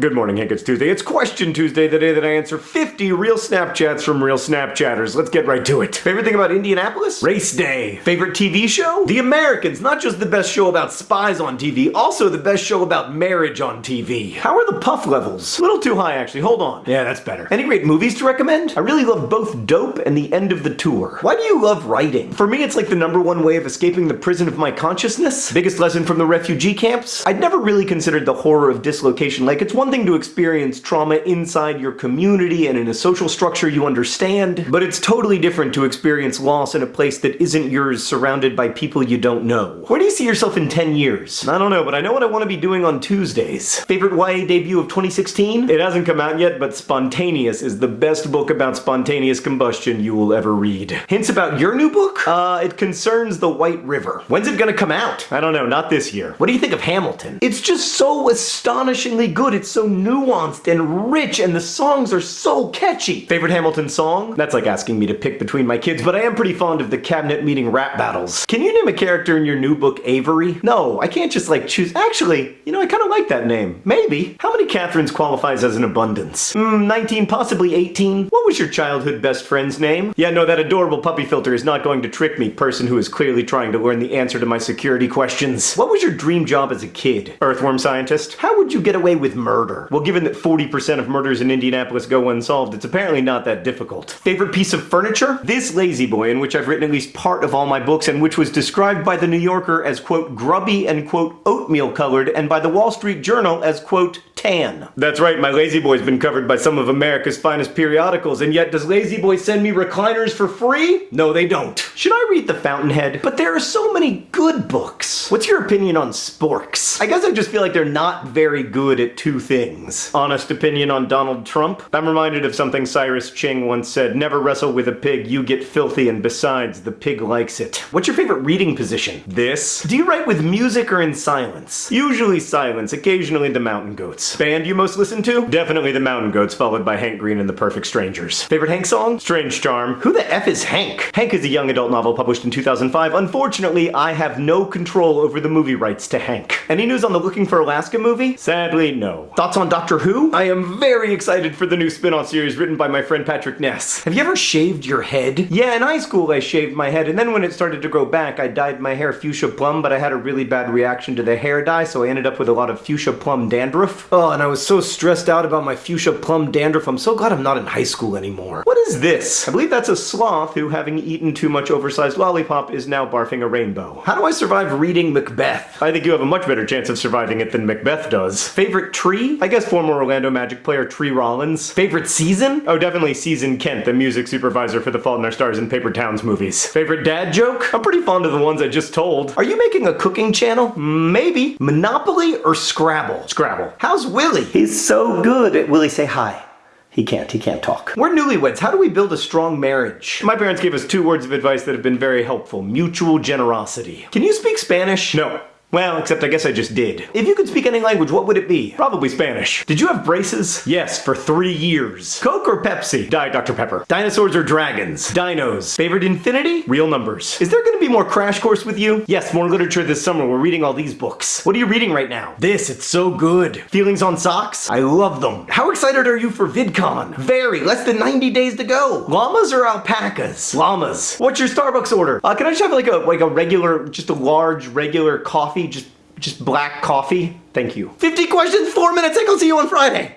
Good morning, Hank. It's Tuesday. It's Question Tuesday, the day that I answer 50 real Snapchats from real Snapchatters. Let's get right to it. Favorite thing about Indianapolis? Race day. Favorite TV show? The Americans. Not just the best show about spies on TV, also the best show about marriage on TV. How are the puff levels? A little too high, actually. Hold on. Yeah, that's better. Any great movies to recommend? I really love both Dope and The End of the Tour. Why do you love writing? For me, it's like the number one way of escaping the prison of my consciousness. Biggest lesson from the refugee camps? I'd never really considered the horror of dislocation like it's one one thing to experience trauma inside your community and in a social structure you understand, but it's totally different to experience loss in a place that isn't yours surrounded by people you don't know. Where do you see yourself in 10 years? I don't know, but I know what I want to be doing on Tuesdays. Favorite YA debut of 2016? It hasn't come out yet, but Spontaneous is the best book about spontaneous combustion you will ever read. Hints about your new book? Uh, it concerns the White River. When's it gonna come out? I don't know, not this year. What do you think of Hamilton? It's just so astonishingly good. It's so nuanced and rich and the songs are so catchy. Favorite Hamilton song? That's like asking me to pick between my kids, but I am pretty fond of the cabinet meeting rap battles. Can you name a character in your new book Avery? No, I can't just like choose. Actually, you know, I kind of like that name. Maybe. How many Catherines qualifies as an abundance? Hmm, 19, possibly 18. What was your childhood best friend's name? Yeah, no, that adorable puppy filter is not going to trick me, person who is clearly trying to learn the answer to my security questions. What was your dream job as a kid? Earthworm scientist? How would you get away with murder? Murder. Well, given that 40% of murders in Indianapolis go unsolved, it's apparently not that difficult. Favorite piece of furniture? This La-Z-Boy, in which I've written at least part of all my books, and which was described by The New Yorker as, quote, grubby and, quote, oatmeal colored, and by The Wall Street Journal as, quote, tan. That's right, my La-Z-Boy's been covered by some of America's finest periodicals, and yet does La-Z-Boy send me recliners for free? No, they don't. Should I read The Fountainhead? But there are so many good books. What's your opinion on sporks? I guess I just feel like they're not very good at two things. Honest opinion on Donald Trump? I'm reminded of something Cyrus Ching once said, never wrestle with a pig, you get filthy, and besides, the pig likes it. What's your favorite reading position? This? Do you write with music or in silence? Usually silence, occasionally the mountain goats. Band you most listen to? Definitely the Mountain Goats, followed by Hank Green and the Perfect Strangers. Favorite Hank song? Strange Charm. Who the F is Hank? Hank is a young adult novel published in 2005. Unfortunately, I have no control over the movie rights to Hank. Any news on the Looking for Alaska movie? Sadly, no. Thoughts on Doctor Who? I am very excited for the new spin-off series written by my friend Patrick Ness. Have you ever shaved your head? Yeah, in high school I shaved my head, and then when it started to grow back, I dyed my hair fuchsia plum, but I had a really bad reaction to the hair dye, so I ended up with a lot of fuchsia plum dandruff. Oh, And I was so stressed out about my fuchsia plum dandruff. I'm so glad I'm not in high school anymore. What is this? I believe that's a sloth who, having eaten too much oversized lollipop, is now barfing a rainbow. How do I survive reading Macbeth? I think you have a much better chance of surviving it than Macbeth does. Favorite tree? I guess former Orlando Magic player Tree Rollins. Favorite season? Oh, definitely Season Kent, the music supervisor for the Fault in Our Stars and Paper Towns movies. Favorite dad joke? I'm pretty fond of the ones I just told. Are you making a cooking channel? Maybe. Monopoly or Scrabble? Scrabble. How's Willie? He's so good at Willie say hi. He can't, he can't talk. We're newlyweds, how do we build a strong marriage? My parents gave us two words of advice that have been very helpful. Mutual generosity. Can you speak Spanish? No. Well, except I guess I just did. If you could speak any language, what would it be? Probably Spanish. Did you have braces? Yes, for three years. Coke or Pepsi? Diet Dr. Pepper. Dinosaurs or dragons? Dinos. Favorite infinity? Real numbers. Is there gonna be more Crash Course with you? Yes, more literature this summer. We're reading all these books. What are you reading right now? This, it's so good. Feelings on socks? I love them. How excited are you for VidCon? Very, less than 90 days to go. Llamas or alpacas? Llamas. What's your Starbucks order? Uh, can I just have like a, like a regular, just a large, regular Just, just black coffee? Thank you. 50 questions, four minutes, I will see you on Friday.